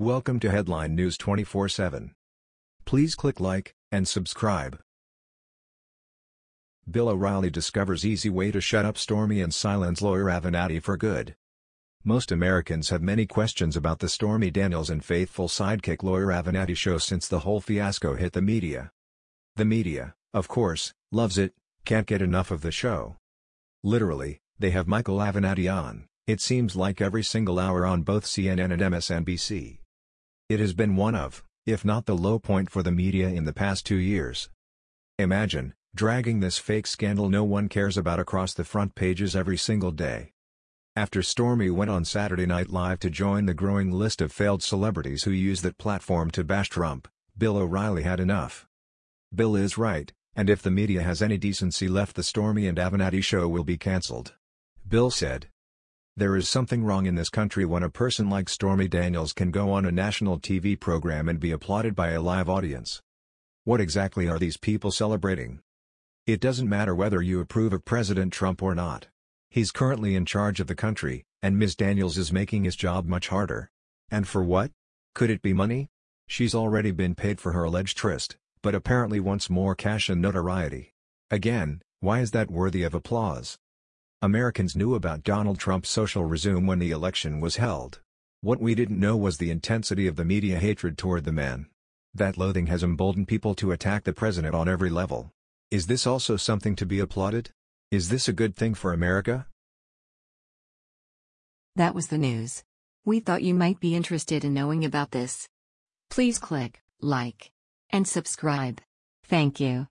Welcome to Headline News 24/7. Please click like and subscribe. Bill O'Reilly discovers easy way to shut up Stormy and silence lawyer Avenatti for good. Most Americans have many questions about the Stormy Daniels and faithful sidekick lawyer Avenatti show since the whole fiasco hit the media. The media, of course, loves it, can't get enough of the show. Literally, they have Michael Avenatti on, it seems like every single hour on both CNN and MSNBC. It has been one of, if not the low point for the media in the past two years. Imagine, dragging this fake scandal no one cares about across the front pages every single day. After Stormy went on Saturday Night Live to join the growing list of failed celebrities who use that platform to bash Trump, Bill O'Reilly had enough. Bill is right, and if the media has any decency left the Stormy and Avenatti show will be cancelled. Bill said, there is something wrong in this country when a person like Stormy Daniels can go on a national TV program and be applauded by a live audience. What exactly are these people celebrating? It doesn't matter whether you approve of President Trump or not. He's currently in charge of the country, and Ms. Daniels is making his job much harder. And for what? Could it be money? She's already been paid for her alleged tryst, but apparently wants more cash and notoriety. Again, why is that worthy of applause? Americans knew about Donald Trump's social resume when the election was held. What we didn't know was the intensity of the media hatred toward the man. That loathing has emboldened people to attack the president on every level. Is this also something to be applauded? Is this a good thing for America? That was the news. We thought you might be interested in knowing about this. Please click like and subscribe. Thank you.